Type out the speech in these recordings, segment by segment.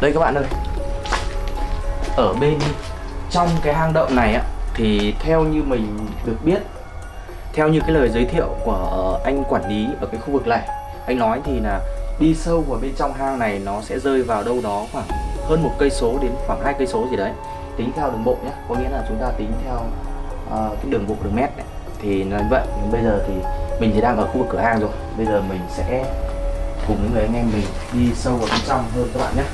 Đây các bạn ơi. Ở bên trong cái hang động này á Thì theo như mình được biết Theo như cái lời giới thiệu của anh quản lý ở cái khu vực này Anh nói thì là đi sâu vào bên trong hang này nó sẽ rơi vào đâu đó khoảng hơn một cây số đến khoảng hai cây số gì đấy. Tính theo đường bộ nhé có nghĩa là chúng ta tính theo uh, cái đường bộ đường mét này. thì là vậy bây giờ thì mình thì đang ở khu vực cửa hang rồi. Bây giờ mình sẽ cùng những người anh em mình đi sâu vào bên trong hơn các bạn nhé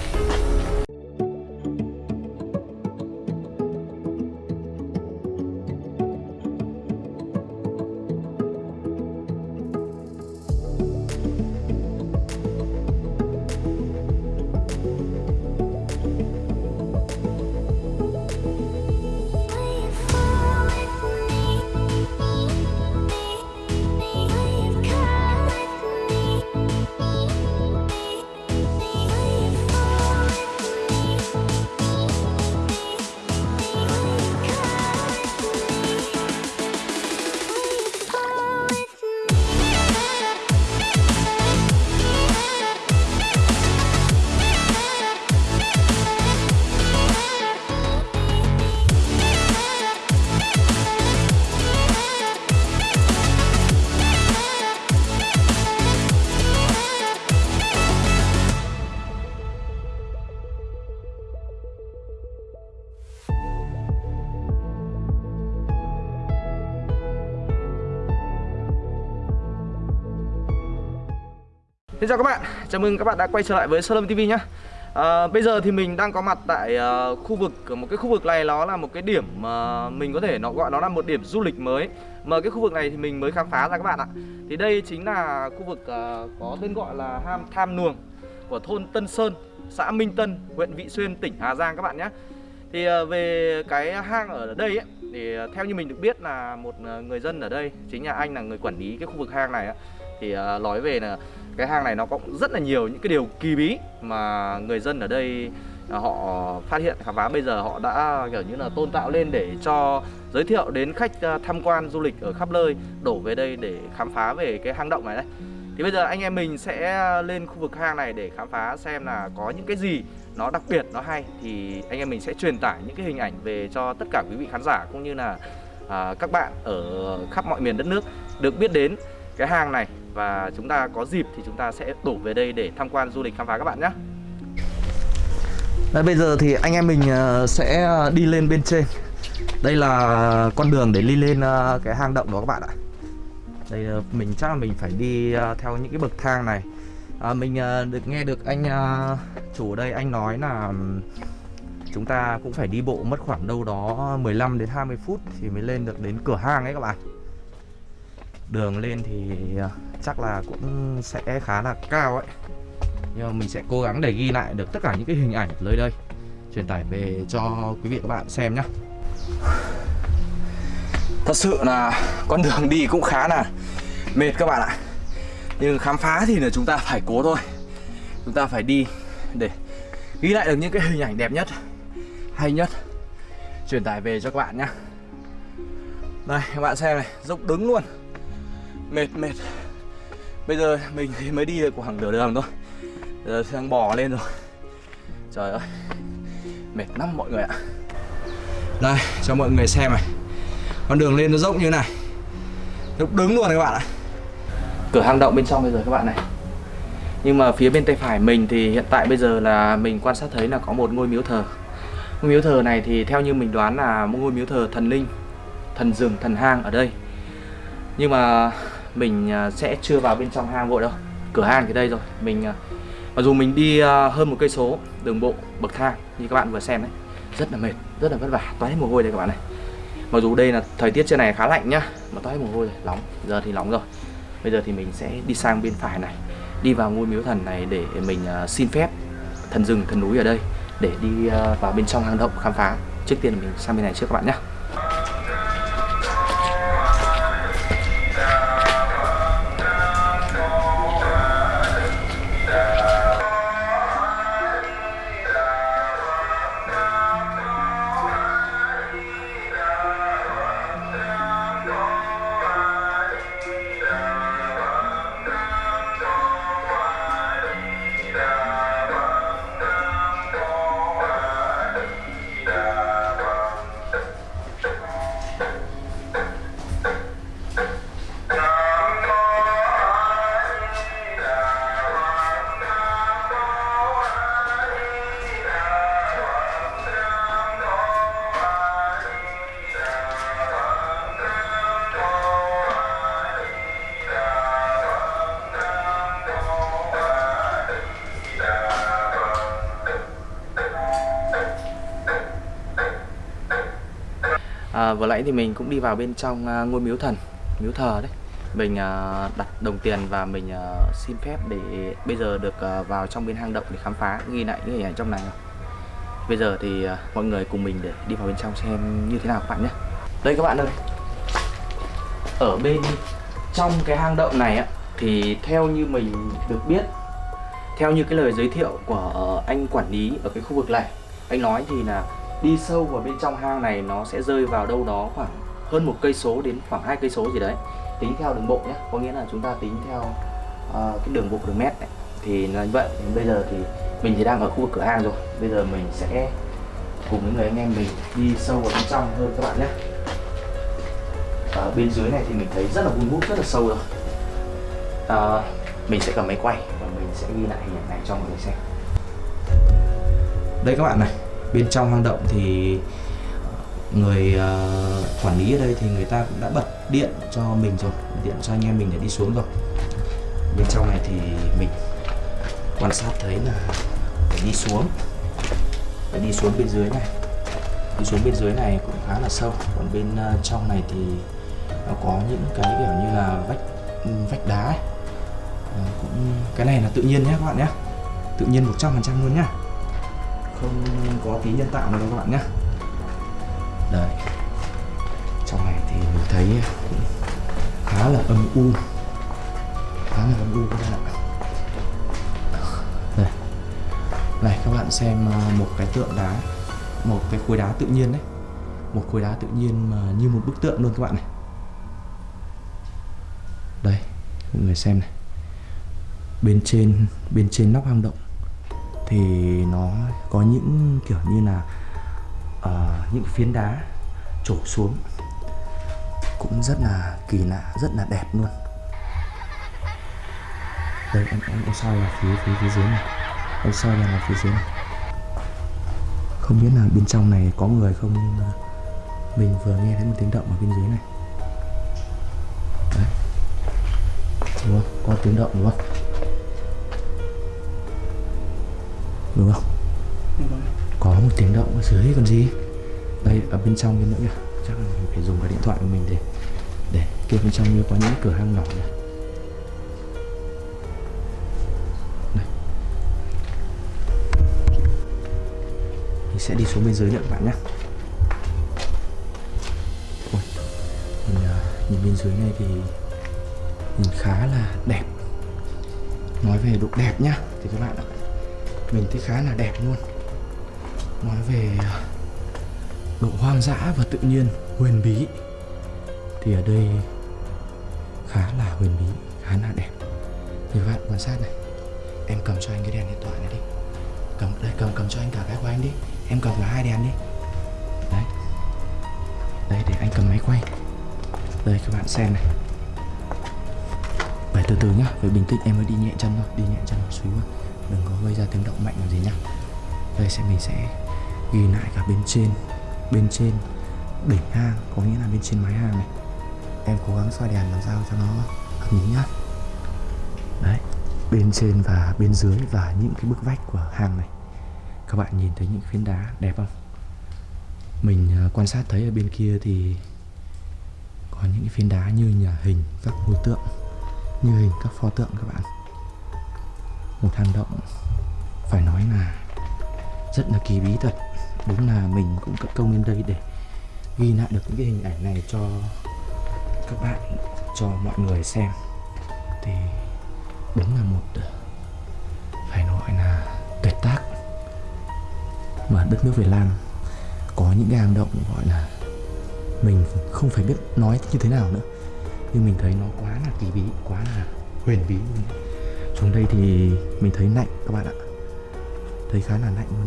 Xin chào các bạn, chào mừng các bạn đã quay trở lại với Sơn TV nhé à, Bây giờ thì mình đang có mặt tại uh, khu vực, một cái khu vực này nó là một cái điểm mà uh, mình có thể nó gọi nó là một điểm du lịch mới. Mà cái khu vực này thì mình mới khám phá ra các bạn ạ. Thì đây chính là khu vực uh, có tên gọi là Ham Tham Nuồng của thôn Tân Sơn, xã Minh Tân, huyện Vị Xuyên, tỉnh Hà Giang các bạn nhé Thì uh, về cái hang ở đây ấy, thì uh, theo như mình được biết là một uh, người dân ở đây Chính là anh là người quản lý cái khu vực hang này ấy, thì uh, nói về là cái hang này nó có rất là nhiều những cái điều kỳ bí mà người dân ở đây à, họ phát hiện. Khám phá bây giờ họ đã kiểu như là tôn tạo lên để cho giới thiệu đến khách à, tham quan du lịch ở khắp nơi đổ về đây để khám phá về cái hang động này đấy. Thì bây giờ anh em mình sẽ lên khu vực hang này để khám phá xem là có những cái gì nó đặc biệt nó hay. Thì anh em mình sẽ truyền tải những cái hình ảnh về cho tất cả quý vị khán giả cũng như là à, các bạn ở khắp mọi miền đất nước được biết đến cái hang này và chúng ta có dịp thì chúng ta sẽ đổ về đây để tham quan du lịch khám phá các bạn nhé. Đấy, bây giờ thì anh em mình ờ, sẽ ờ, đi lên bên trên. Đây là con đường để đi lên ờ, cái hang động đó các bạn ạ. Đây mình chắc là mình phải đi theo những cái bậc thang này. À, mình được nghe được anh chủ ở đây anh nói là chúng ta cũng phải đi bộ mất khoảng đâu đó 15 đến 20 phút thì mới lên được đến cửa hang ấy các bạn đường lên thì à, chắc là cũng sẽ khá là cao ấy. Nhưng mà mình sẽ cố gắng để ghi lại được tất cả những cái hình ảnh nơi đây. Truyền tải về cho quý vị các bạn xem nhé thật sự là con đường đi cũng khá là mệt các bạn ạ. Nhưng khám phá thì là chúng ta phải cố thôi. Chúng ta phải đi để ghi lại được những cái hình ảnh đẹp nhất, hay nhất. Truyền tải về cho các bạn nhé đây, các bạn xem này, dốc đứng luôn mệt mệt. Bây giờ mình thì mới đi được khoảng nửa đường thôi. Giờ đang bò lên rồi. Trời ơi. Mệt lắm mọi người ạ. Đây cho mọi người xem này. Con đường lên nó dốc như này. Lúc đứng luôn các bạn ạ. Cửa hang động bên trong bây giờ các bạn này. Nhưng mà phía bên tay phải mình thì hiện tại bây giờ là mình quan sát thấy là có một ngôi miếu thờ. Ngôi miếu thờ này thì theo như mình đoán là một ngôi miếu thờ thần linh, thần rừng, thần hang ở đây. Nhưng mà mình à, sẽ chưa vào bên trong hang vội đâu. Cửa hang thì đây rồi. Mình à, mặc dù mình đi à, hơn một cây số đường bộ bậc thang như các bạn vừa xem đấy rất là mệt, rất là vất vả toát hết mồ hôi đây các bạn này. Mặc dù đây là thời tiết trên này khá lạnh nhá, mà toát hết mồ hôi nóng. Giờ thì nóng rồi. Bây giờ thì mình sẽ đi sang bên phải này, đi vào ngôi miếu thần này để mình xin phép thần rừng, thần núi ở đây để đi vào bên trong hang động khám phá. Trước tiên mình sang bên này trước các bạn nhé à, vừa nãy thì mình cũng đi vào bên trong à, ngôi miếu thần miếu thờ đấy. Mình à, đặt đồng tiền và mình à, xin phép để bây giờ được à, vào trong bên hang động để khám phá. Ghi lại những hình ảnh trong này bây giờ thì à, mọi người cùng mình để đi vào bên trong xem như thế nào các bạn nhé. Đây các bạn ơi. Ở bên trong cái hang động này á thì theo như mình được biết theo như cái lời giới thiệu của anh quản lý ở cái khu vực này anh nói thì là đi sâu vào bên trong hang này nó sẽ rơi vào đâu đó khoảng hơn một cây số đến khoảng hai cây số gì đấy. Tính theo đường bộ nhé có nghĩa là chúng ta tính theo uh, cái đường bộ đường mét này. thì là như vậy bây giờ thì mình thì đang ở khu vực cửa hang rồi. Bây giờ mình sẽ cùng với người anh em mình đi sâu vào bên trong hơn các bạn nhé. Ở bên dưới này thì mình thấy rất là vun vút rất là sâu rồi. À, mình sẽ cầm máy quay và mình sẽ ghi lại hình ảnh này cho mọi người xem. Đây các bạn này bên trong hang động thì người uh, quản lý ở đây thì người ta cũng đã bật điện cho mình rồi điện cho anh em mình để đi xuống rồi. Bên trong này thì mình quan sát thấy là phải đi xuống phải đi xuống bên dưới này. Đi xuống bên dưới này cũng khá là sâu còn bên uh, trong này thì nó có những cái kiểu như là vách ừ, vách đá ấy. À, cũng cái này là tự nhiên nhé các bạn nhé. Tự nhiên 100% luôn nhá không có tí nhân tạo nào các bạn nhé. Đấy trong này thì mình thấy cũng khá là âm u. Khá là âm u các bạn ạ. Đây. Này, các bạn xem à, một cái tượng đá, một cái khối đá tự nhiên đấy. Một khối đá tự nhiên mà như một bức tượng luôn các bạn này. Đây, mọi người xem này. Bên trên bên trên nóc hang động thì nó có những kiểu như là uh, những phiến đá trổ xuống cũng rất là kỳ lạ rất là đẹp luôn. Đây em em, em soi vào phía phía phía dưới này. Em soi vào phía dưới này. Không biết là bên trong này có người không nhưng mà mình vừa nghe thấy một tiếng động ở bên dưới này. Đấy. Đúng không? Có tiếng động đúng không? Đúng không? Có một tiếng động ở dưới còn gì? Đây ở bên trong bên nữa kìa. Chắc là mình phải dùng cái điện thoại của mình để để kia bên trong như có những cửa hang nhỏ này mình sẽ đi xuống bên dưới nữa các bạn nhé. Ôi, mình, uh, nhìn bên dưới này thì nhìn khá là đẹp. Nói về độ đẹp nhá thì các bạn ạ mình thấy khá là đẹp luôn. Nói về ờ, độ hoang dã và tự nhiên, huyền bí, thì ở đây khá là huyền bí, khá là đẹp. Thì các bạn quan sát này, em cầm cho anh cái đèn điện thoại này đi. Cầm, đây, cầm cầm cho anh cả cái của anh đi. Em cầm cả hai đèn đi. Đấy. Đây, để anh cầm máy quay. Đây, các bạn xem này. Phải từ từ nhá, phải bình tĩnh, em mới đi nhẹ chân thôi, đi nhẹ chân một xíu thôi đừng có gây ra tiếng động mạnh làm gì nhá. Đây sẽ mình sẽ ghi lại cả bên trên. Bên trên đỉnh hang, có nghĩa là bên trên mái hang này. Em cố gắng soi đèn làm sao cho nó hợp lý nhá. Đấy, bên trên và bên dưới và những cái bức vách của hang này. Các bạn nhìn thấy những phiến đá đẹp không? Mình à, quan sát thấy ở bên kia thì có những cái phiến đá như nhà hình các ngôi tượng. Như hình các pho tượng các bạn một hang động. Phải nói là rất là kỳ bí thật. Đúng là mình cũng cất công lên đây để ghi lại được những cái hình ảnh này cho các bạn, cho mọi người xem. Thì đúng là một, phải nói là tuyệt tác. Mà đất nước Việt Nam có những cái hang động gọi là mình không phải biết nói như thế nào nữa. Nhưng mình thấy nó quá là kỳ bí, quá là huyền bí luôn xuống đây thì mình thấy lạnh các bạn ạ. Thấy khá là lạnh luôn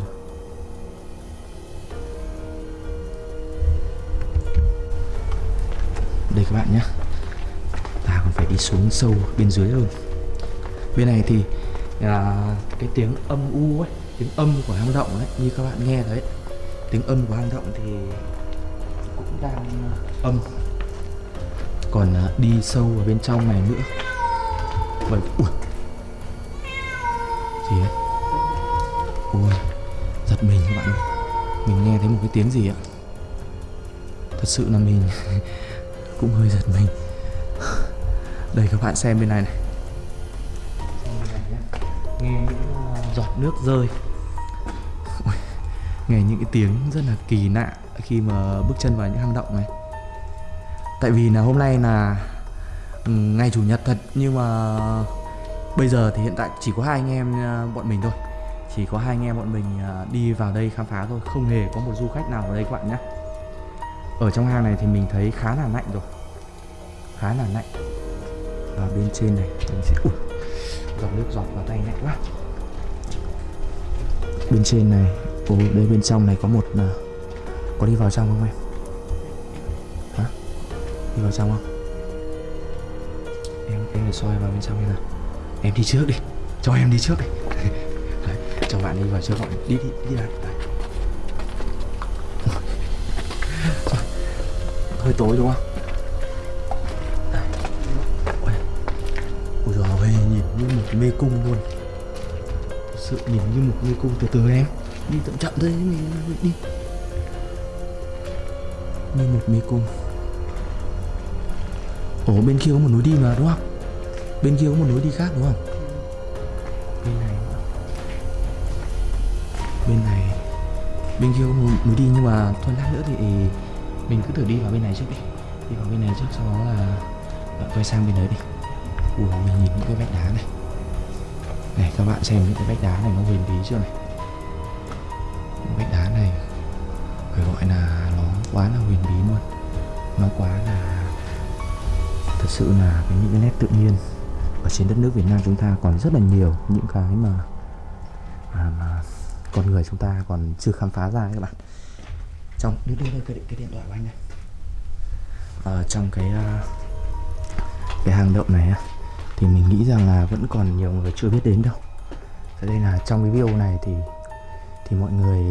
đây các bạn nhé. Ta còn phải đi xuống sâu bên dưới hơn. Bên này thì à, cái tiếng âm u ấy tiếng âm của hang động ấy như các bạn nghe đấy. Tiếng âm của hang động thì cũng đang à, âm. Còn à, đi sâu vào bên trong này nữa. Vậy ui gì ấy? Ui giật mình các bạn mình nghe thấy một cái tiếng gì ạ? Thật sự là mình cũng hơi giật mình. Đây các bạn xem bên này này. Nghe những ờ, giọt nước rơi. Nghe những cái tiếng rất là kỳ lạ khi mà bước chân vào những hang động này. Tại vì là hôm nay là ừ, ngày chủ nhật thật nhưng mà bây giờ thì hiện tại chỉ có hai anh em ờ, bọn mình thôi. Chỉ có hai anh em bọn mình ờ, đi vào đây khám phá thôi. Không hề có một du khách nào ở đây các bạn nhé. Ở trong hang này thì mình thấy khá là lạnh rồi. Khá là lạnh và bên trên này mình sẽ ui, giọt nước giọt vào tay lạnh quá. Bên trên này ồ đây bên trong này có một uh, có đi vào trong không em? Hả? Đi vào trong không? Em em để soi vào bên trong như nào em đi trước đi. Cho em đi trước đi. Đấy, cho bạn đi vào trước gọi. Đi đi đi lại Đấy. hơi tối đúng không? Đây. Ui. ui nhìn như một mê cung luôn. Thật sự nhìn như một mê cung từ từ em. Đi chậm chậm thôi mình đi như một mê cung. Ồ bên kia có một núi đi mà đúng không? Bên kia có một núi đi khác đúng không? Bên này. Bên này. Bên kia có một núi đi nhưng mà thôi lát nữa thì mình cứ thử đi vào bên này trước đi. Đi vào bên này trước sau đó là bạn quay sang bên đấy đi. Ủa mình nhìn những cái vách đá này. Này các bạn xem những cái vách đá này nó huyền bí chưa này? Những vách đá này phải gọi là nó quá là huyền bí luôn. Nó quá là thật sự là cái những cái nét tự nhiên ở trên đất nước Việt Nam chúng ta còn rất là nhiều những cái mà mà, mà con người chúng ta còn chưa khám phá ra các bạn. Trong đưa đưa đây cái, điện- cái điện thoại của anh này. Ở trong cái à, cái hang động này thì mình nghĩ rằng là vẫn còn nhiều người chưa biết đến đâu. Thế nên là trong cái video này thì thì mọi người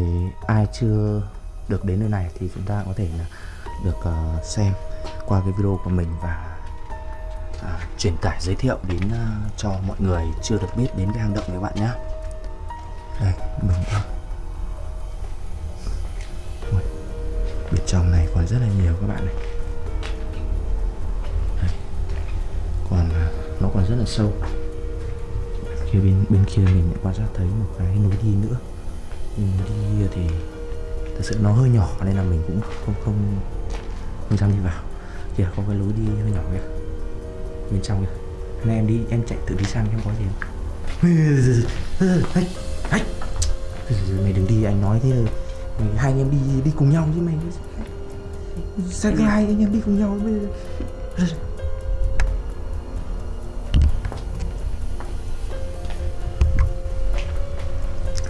ai chưa được đến nơi này thì chúng ta có thể là được ờ, xem qua cái video của mình và à, truyền tải giới thiệu đến uh, cho mọi người chưa được biết đến cái hang động này các bạn nhé. Đây mình Ui, bên trong này còn rất là nhiều các bạn này. Đây. còn uh, nó còn rất là sâu. Kia bên bên kia mình lại quan sát thấy một cái núi đi nữa. Nhưng đi thì thật sự nó hơi nhỏ nên là mình cũng không không không dám đi vào. Kìa có cái lối đi hơi nhỏ kìa bên trong kìa này em đi em chạy tự đi sang em có gì không mày đừng đi anh nói thế rồi mày, hai anh em đi đi cùng nhau chứ mày sao cái hai anh em đi cùng nhau bây giờ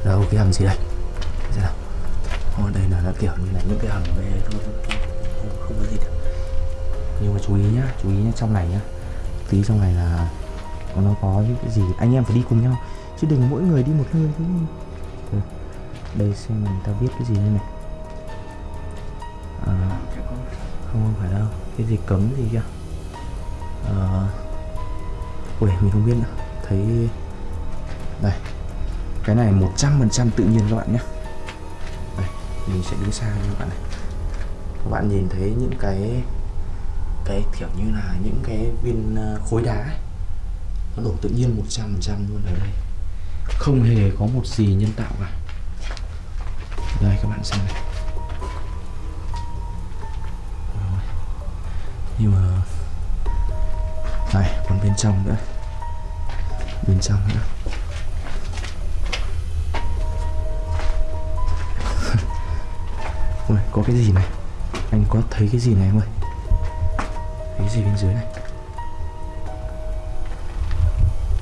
đâu cái hầm gì đây xem nào Ồ, đây là là kiểu như là những cái hầm về thôi. Không, không có gì được nhưng mà chú ý nhá chú ý nhá trong này nhá tí trong này là nó có những cái gì anh em phải đi cùng nhau. Chứ đừng mỗi người đi một nơi thế. Ừ, đây xem người ta viết cái gì đây này. À, không phải đâu. Cái gì cấm gì kia. Ờ, à, ui mình không biết nữa. Thấy đây. Cái này 100% tự nhiên các bạn nhé. Đây mình sẽ đứng xa như các bạn này. Các bạn nhìn thấy những cái cái kiểu như là những cái viên ờ, khối đá ấy. nó đổ tự nhiên 100% luôn ở đây. Không hề có một gì nhân tạo cả. Đây các bạn xem này. Rồi. nhưng mà này còn bên trong nữa. Bên trong nữa. Ôi, có cái gì này? Anh có thấy cái gì này không ơi? Cái gì bên dưới này?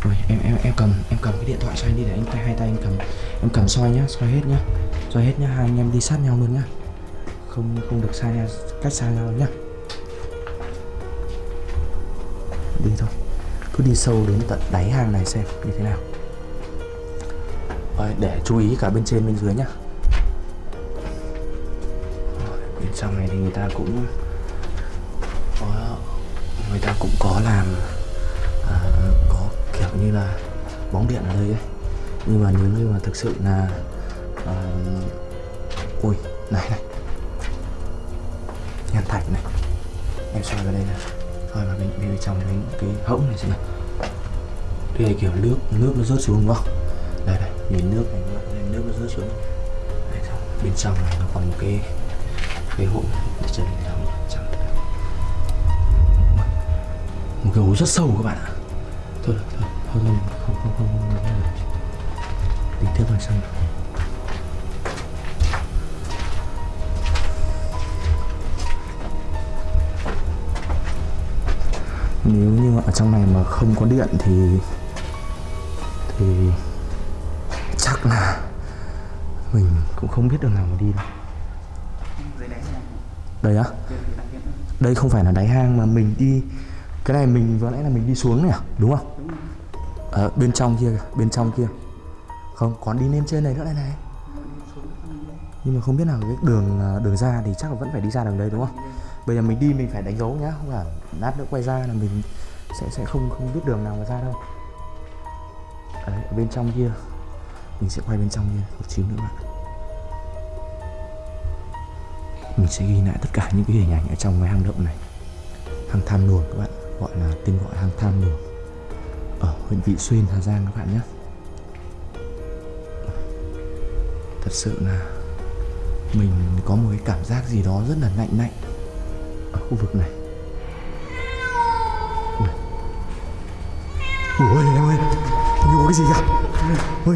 Rồi em em em cầm em cầm cái điện thoại xoay đi để anh tay hai tay anh cầm. Em cầm soi nhá soi hết nhá. Soi hết nhá hai anh em đi sát nhau luôn nhá. Không không được xa nhau cách xa nhau nhá. Đi thôi. Cứ đi sâu đến tận đáy hang này xem như thế nào. Rồi, để chú ý cả bên trên bên dưới nhá. Rồi, bên trong này thì người ta cũng cũng có làm à, có kiểu như là bóng điện ở đây ấy. Nhưng mà nếu như mà thực sự là à, ui này này. Nhàn thạch này. Em xoay vào đây nè thôi mà bên, bên trong cái, cái hỗng này xem này đây là kiểu nước nước nó rớt xuống đúng không? Đây này nhìn nước này nhìn nước nó rớt xuống. Đây, bên trong này nó còn một cái cái hỗn để chân này một cái hố rất sâu các bạn ạ. Thôi thôi thôi, thôi không không không không, không, không. tính tiếp vào xong nếu như ở trong này mà không có điện thì thì chắc là mình cũng không biết đường nào mà đi đâu. Đây á? Đây không phải là đáy hang mà mình đi cái này mình vừa nãy là mình đi xuống này à? Đúng không? Ở bên trong kia kìa, bên trong kia. Không còn đi lên trên này nữa đây này. Nhưng mà không biết nào cái đường à, đường ra thì chắc là vẫn phải đi ra đường đây đúng không? Bây giờ mình đi mình phải đánh dấu nhá không là lát nữa quay ra là mình sẽ sẽ không không biết đường nào mà ra đâu. Đấy, ở bên trong kia. Mình sẽ quay bên trong kia một xíu nữa bạn. Mình sẽ ghi lại tất cả những cái hình ảnh ở trong cái hang động này. Hang tham luồng các bạn gọi là tên gọi hang tham luồng ở huyện vị xuyên, hà giang các bạn nhé. Thật sự là mình có một cái cảm giác gì đó rất là lạnh lạnh ở khu vực này. Ui. Em ơi nhiều cái gì cả. Ui.